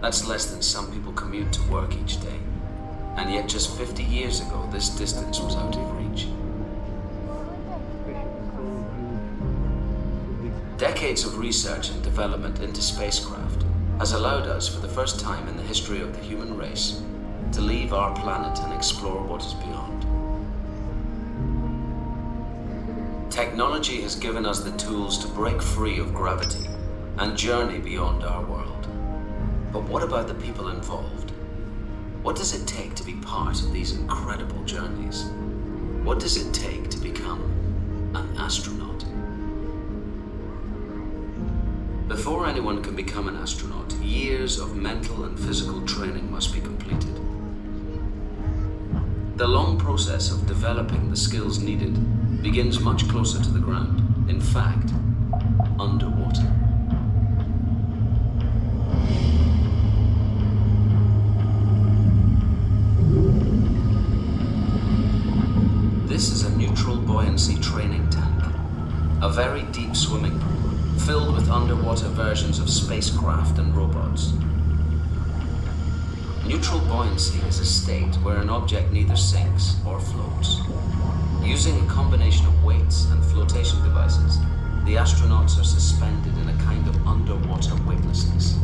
That's less than some people commute to work each day. And yet just 50 years ago, this distance was out of reach. Decades of research and development into spacecraft has allowed us, for the first time in the history of the human race, to leave our planet and explore what is beyond. Technology has given us the tools to break free of gravity and journey beyond our world. But what about the people involved? What does it take to be part of these incredible journeys? What does it take to become an astronaut? Before anyone can become an astronaut, years of mental and physical training must be completed. The long process of developing the skills needed begins much closer to the ground. In fact, underwater. This is a training tank, a very deep swimming pool filled with underwater versions of spacecraft and robots. Neutral buoyancy is a state where an object neither sinks or floats. Using a combination of weights and flotation devices, the astronauts are suspended in a kind of underwater weightlessness.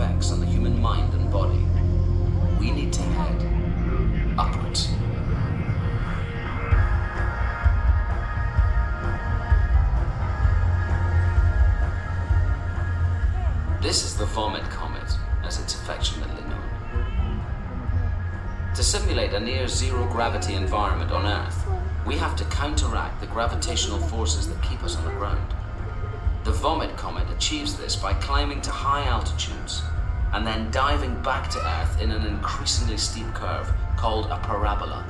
Effects on the human mind and body, we need to head upwards. This is the Vomit Comet, as it's affectionately known. To simulate a near zero gravity environment on Earth, we have to counteract the gravitational forces that keep us on the ground. The Vomit Comet achieves this by climbing to high altitudes and then diving back to Earth in an increasingly steep curve called a parabola.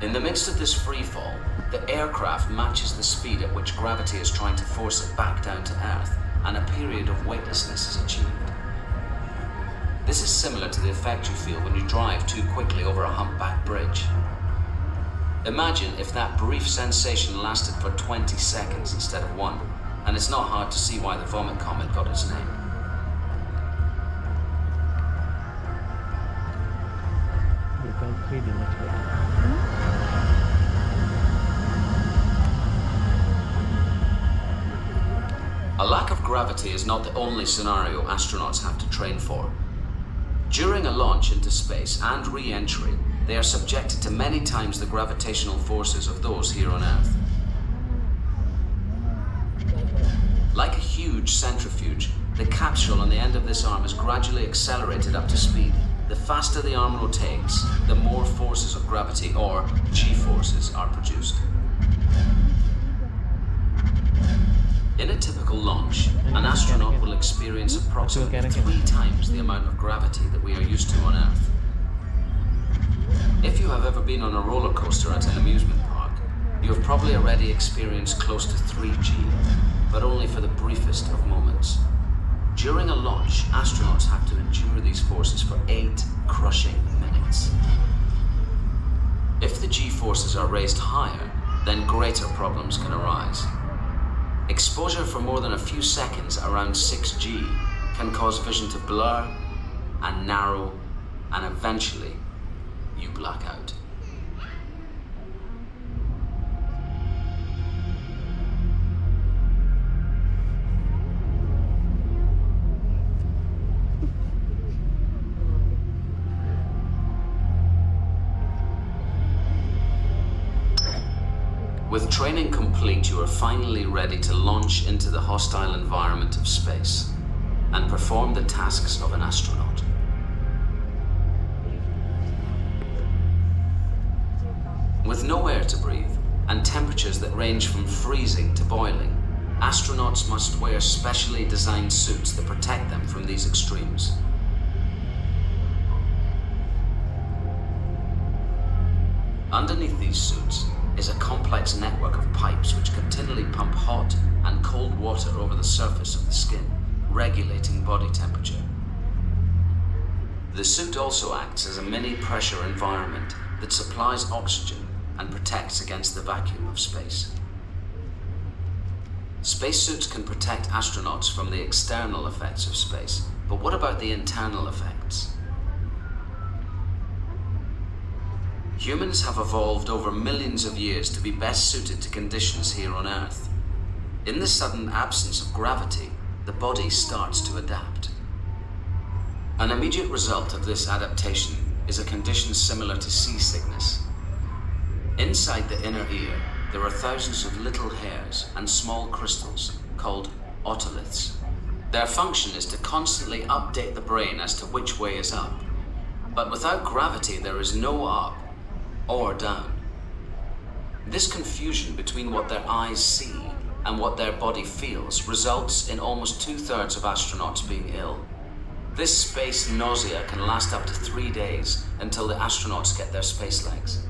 In the midst of this freefall, the aircraft matches the speed at which gravity is trying to force it back down to Earth, and a period of weightlessness is achieved. This is similar to the effect you feel when you drive too quickly over a humpback bridge. Imagine if that brief sensation lasted for 20 seconds instead of one, and it's not hard to see why the Vomit Comet got its name. You can 3D much better. A lack of gravity is not the only scenario astronauts have to train for. During a launch into space and re-entry, they are subjected to many times the gravitational forces of those here on Earth. Like a huge centrifuge, the capsule on the end of this arm is gradually accelerated up to speed. The faster the arm rotates, the more forces of gravity, or G-forces, are produced. In a typical launch, an astronaut will experience approximately three times the amount of gravity that we are used to on Earth. If you have ever been on a roller coaster at an amusement park, you have probably already experienced close to 3G, but only for the briefest of moments. During a launch, astronauts these forces for eight crushing minutes. If the G forces are raised higher, then greater problems can arise. Exposure for more than a few seconds around 6G can cause vision to blur and narrow, and eventually you black out. With training complete, you are finally ready to launch into the hostile environment of space and perform the tasks of an astronaut. With no air to breathe and temperatures that range from freezing to boiling, astronauts must wear specially designed suits that protect them from these extremes. Underneath these suits is a complex network of pipes which continually pump hot and cold water over the surface of the skin, regulating body temperature. The suit also acts as a mini pressure environment that supplies oxygen and protects against the vacuum of space. Spacesuits can protect astronauts from the external effects of space, but what about the internal effects? Humans have evolved over millions of years to be best suited to conditions here on Earth. In the sudden absence of gravity, the body starts to adapt. An immediate result of this adaptation is a condition similar to seasickness. Inside the inner ear, there are thousands of little hairs and small crystals called otoliths. Their function is to constantly update the brain as to which way is up. But without gravity, there is no up or down. This confusion between what their eyes see and what their body feels results in almost two-thirds of astronauts being ill. This space nausea can last up to three days until the astronauts get their space legs.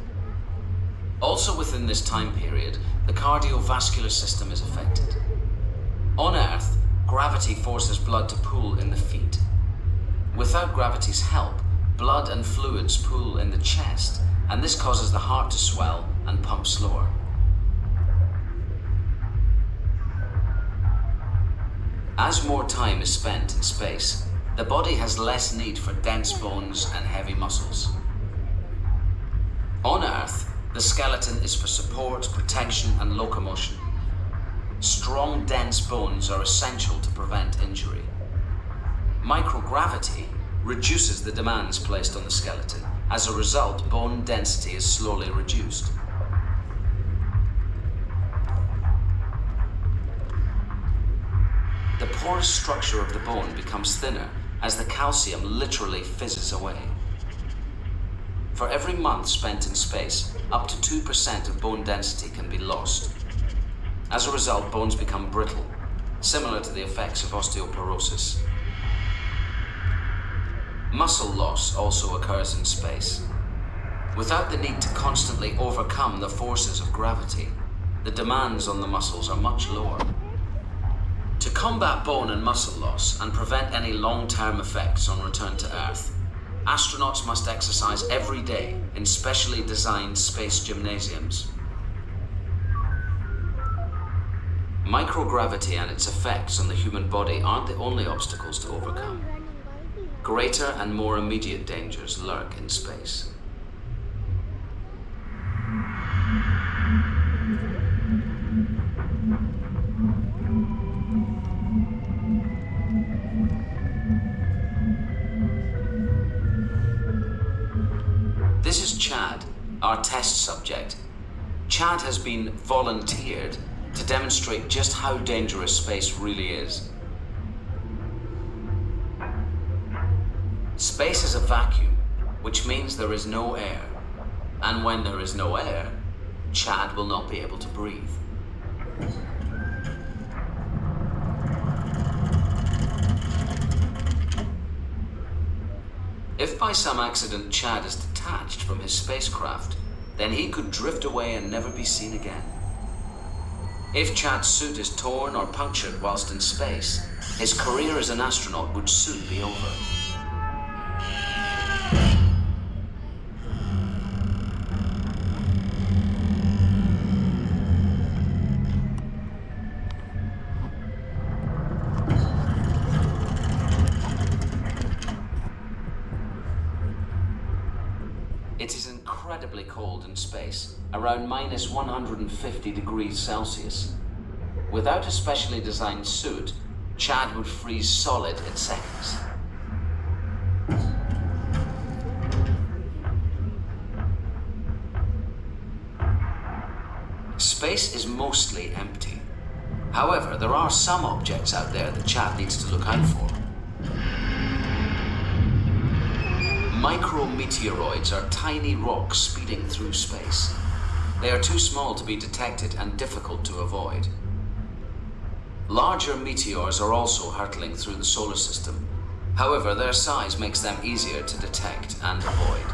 Also within this time period, the cardiovascular system is affected. On Earth, gravity forces blood to pool in the feet. Without gravity's help, blood and fluids pool in the chest, and this causes the heart to swell and pump slower. As more time is spent in space, the body has less need for dense bones and heavy muscles. On Earth, the skeleton is for support, protection, and locomotion. Strong, dense bones are essential to prevent injury. Microgravity reduces the demands placed on the skeleton. As a result, bone density is slowly reduced. The porous structure of the bone becomes thinner as the calcium literally fizzes away. For every month spent in space, up to 2% of bone density can be lost. As a result, bones become brittle, similar to the effects of osteoporosis. Muscle loss also occurs in space. Without the need to constantly overcome the forces of gravity, the demands on the muscles are much lower. To combat bone and muscle loss and prevent any long-term effects on return to Earth, astronauts must exercise every day in specially designed space gymnasiums. Microgravity and its effects on the human body aren't the only obstacles to overcome. Greater and more immediate dangers lurk in space. This is Chad, our test subject. Chad has been volunteered to demonstrate just how dangerous space really is. Vacuum, which means there is no air. And when there is no air, Chad will not be able to breathe. If by some accident Chad is detached from his spacecraft, then he could drift away and never be seen again. If Chad's suit is torn or punctured whilst in space, his career as an astronaut would soon be over. In space, around minus 150 degrees Celsius. Without a specially designed suit, Chad would freeze solid in seconds. Space is mostly empty. However, there are some objects out there that Chad needs to look out for. Micrometeoroids are tiny rocks speeding through space. They are too small to be detected and difficult to avoid. Larger meteors are also hurtling through the solar system. However, their size makes them easier to detect and avoid.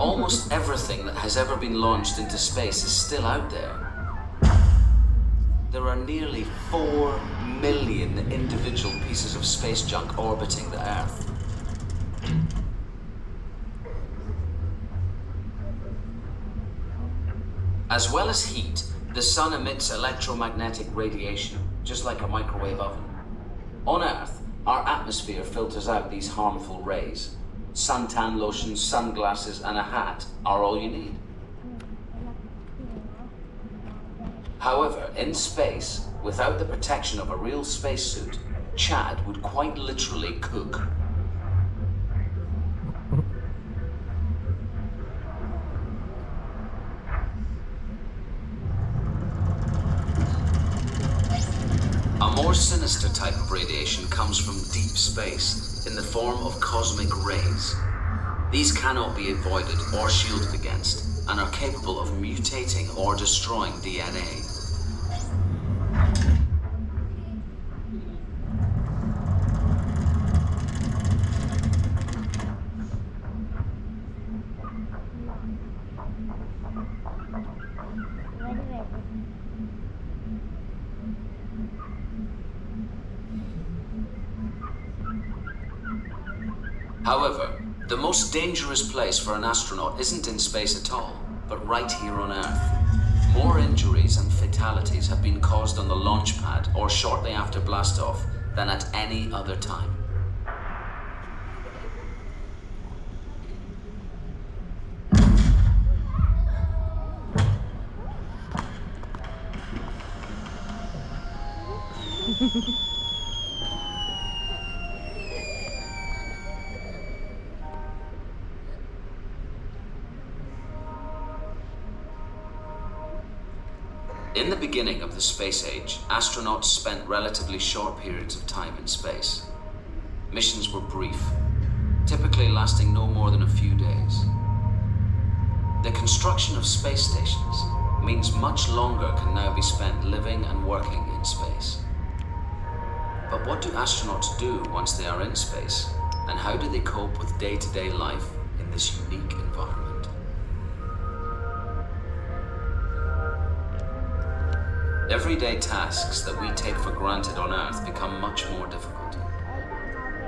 Almost everything that has ever been launched into space is still out there. There are nearly 4 million individual pieces of space junk orbiting the Earth. As well as heat, the sun emits electromagnetic radiation, just like a microwave oven. On Earth, Our atmosphere filters out these harmful rays. Suntan lotions, sunglasses, and a hat are all you need. However, in space, without the protection of a real spacesuit, Chad would quite literally cook. A more sinister type of radiation comes from deep space in the form of cosmic rays. These cannot be avoided or shielded against and are capable of mutating or destroying DNA. Very very. However, the most dangerous place for an astronaut isn't in space at all, but right here on Earth. More injuries and fatalities have been caused on the launch pad or shortly after blastoff than at any other time. The space age, astronauts spent relatively short periods of time in space. Missions were brief, typically lasting no more than a few days. The construction of space stations means much longer can now be spent living and working in space. But what do astronauts do once they are in space? And how do they cope with day-to-day life in this unique environment? Everyday tasks that we take for granted on Earth become much more difficult.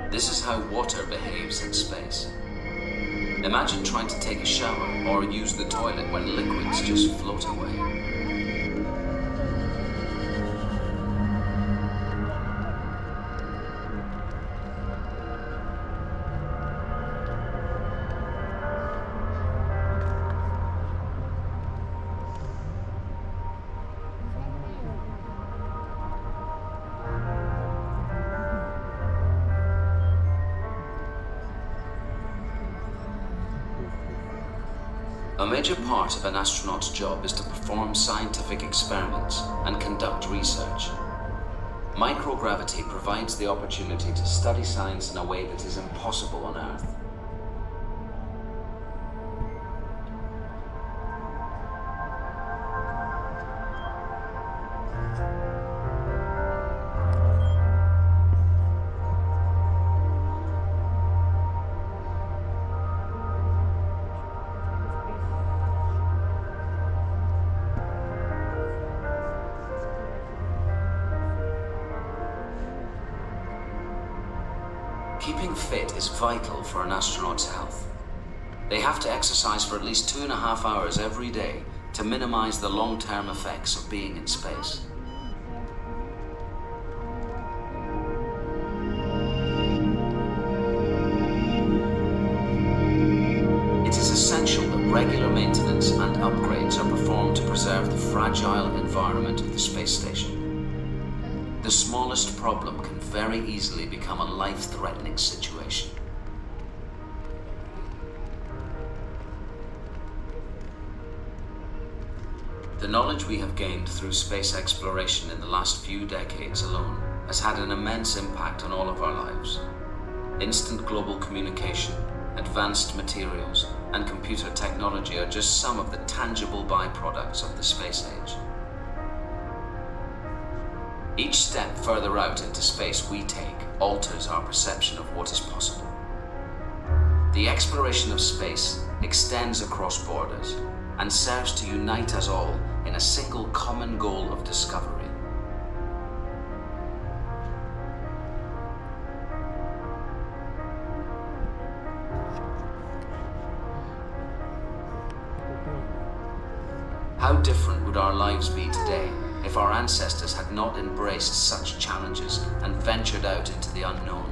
This is how water behaves in space. Imagine trying to take a shower or use the toilet when liquids just float away. A major part of an astronaut's job is to perform scientific experiments and conduct research. Microgravity provides the opportunity to study science in a way that is impossible on Earth. Keeping fit is vital for an astronaut's health. They have to exercise for at least two and a half hours every day to minimize the long-term effects of being in space. Smallest problem can very easily become a life-threatening situation. The knowledge we have gained through space exploration in the last few decades alone has had an immense impact on all of our lives. Instant global communication, advanced materials, and computer technology are just some of the tangible byproducts of the space age. Each step further out into space we take alters our perception of what is possible. The exploration of space extends across borders and serves to unite us all in a single common goal of discovery. How different would our lives be today if our ancestors had not embraced such challenges and ventured out into the unknown?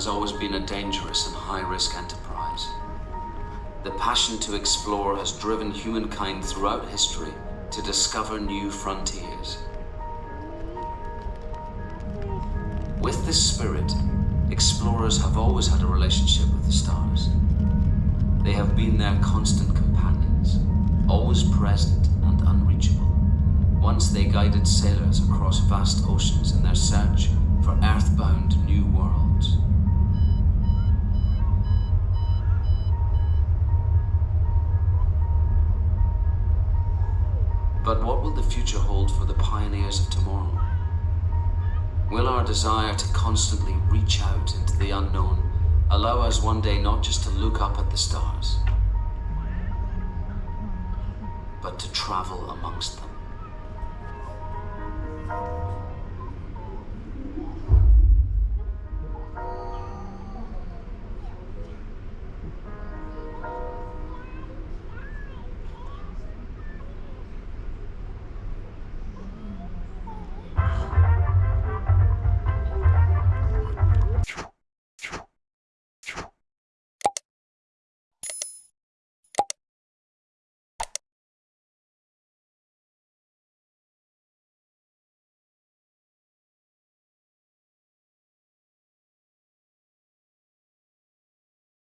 Has always been a dangerous and high risk enterprise. The passion to explore has driven humankind throughout history to discover new frontiers. With this spirit, explorers have always had a relationship with the stars. They have been their constant companions, always present and unreachable. Once they guided sailors across vast oceans in their search for earthbound new worlds. But what will the future hold for the pioneers of tomorrow? Will our desire to constantly reach out into the unknown allow us one day not just to look up at the stars, but to travel amongst them?